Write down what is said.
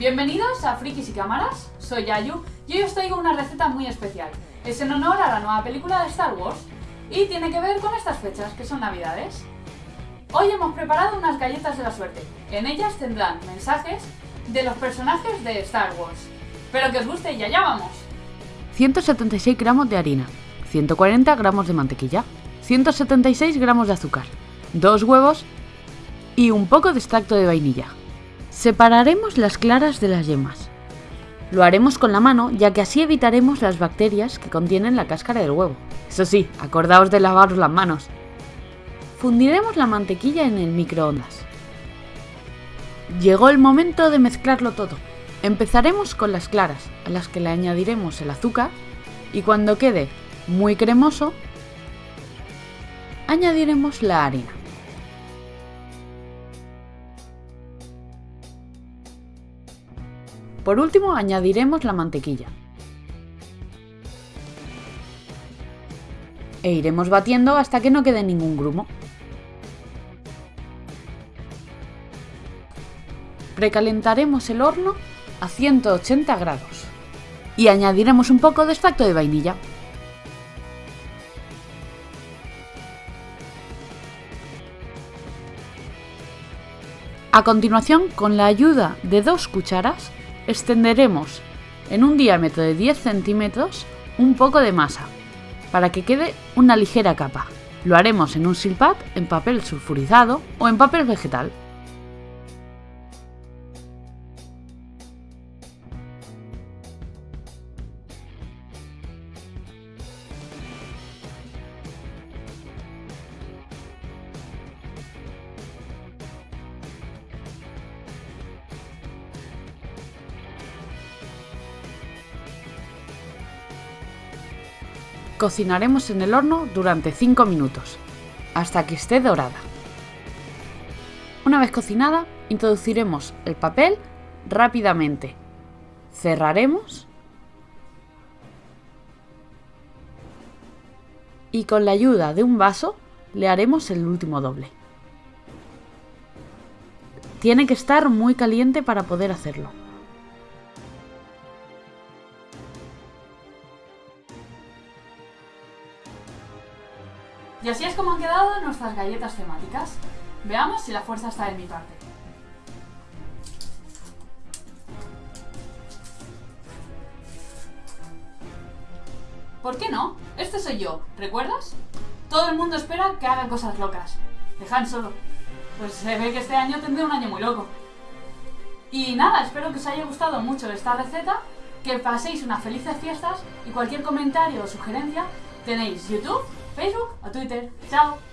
Bienvenidos a Frikis y Cámaras, soy Yayu y hoy os traigo una receta muy especial. Es en honor a la nueva película de Star Wars y tiene que ver con estas fechas, que son navidades. Hoy hemos preparado unas galletas de la suerte. En ellas tendrán mensajes de los personajes de Star Wars. Espero que os guste y allá vamos. 176 gramos de harina, 140 gramos de mantequilla, 176 gramos de azúcar, 2 huevos y un poco de extracto de vainilla. Separaremos las claras de las yemas. Lo haremos con la mano ya que así evitaremos las bacterias que contienen la cáscara del huevo. Eso sí, acordaos de lavaros las manos. Fundiremos la mantequilla en el microondas. Llegó el momento de mezclarlo todo. Empezaremos con las claras, a las que le añadiremos el azúcar y cuando quede muy cremoso, añadiremos la harina. Por último añadiremos la mantequilla. E iremos batiendo hasta que no quede ningún grumo. Precalentaremos el horno a 180 grados y añadiremos un poco de extracto de vainilla. A continuación, con la ayuda de dos cucharas, extenderemos en un diámetro de 10 centímetros un poco de masa, para que quede una ligera capa. Lo haremos en un silpat, en papel sulfurizado o en papel vegetal. Cocinaremos en el horno durante 5 minutos, hasta que esté dorada. Una vez cocinada, introduciremos el papel rápidamente. Cerraremos y con la ayuda de un vaso le haremos el último doble. Tiene que estar muy caliente para poder hacerlo. Y así es como han quedado nuestras galletas temáticas. Veamos si la fuerza está en mi parte. ¿Por qué no? Este soy yo, ¿recuerdas? Todo el mundo espera que haga cosas locas. Dejan solo. Pues se ve que este año tendré un año muy loco. Y nada, espero que os haya gustado mucho esta receta, que paséis unas felices fiestas y cualquier comentario o sugerencia tenéis YouTube Facebook ou Twitter. Tchau!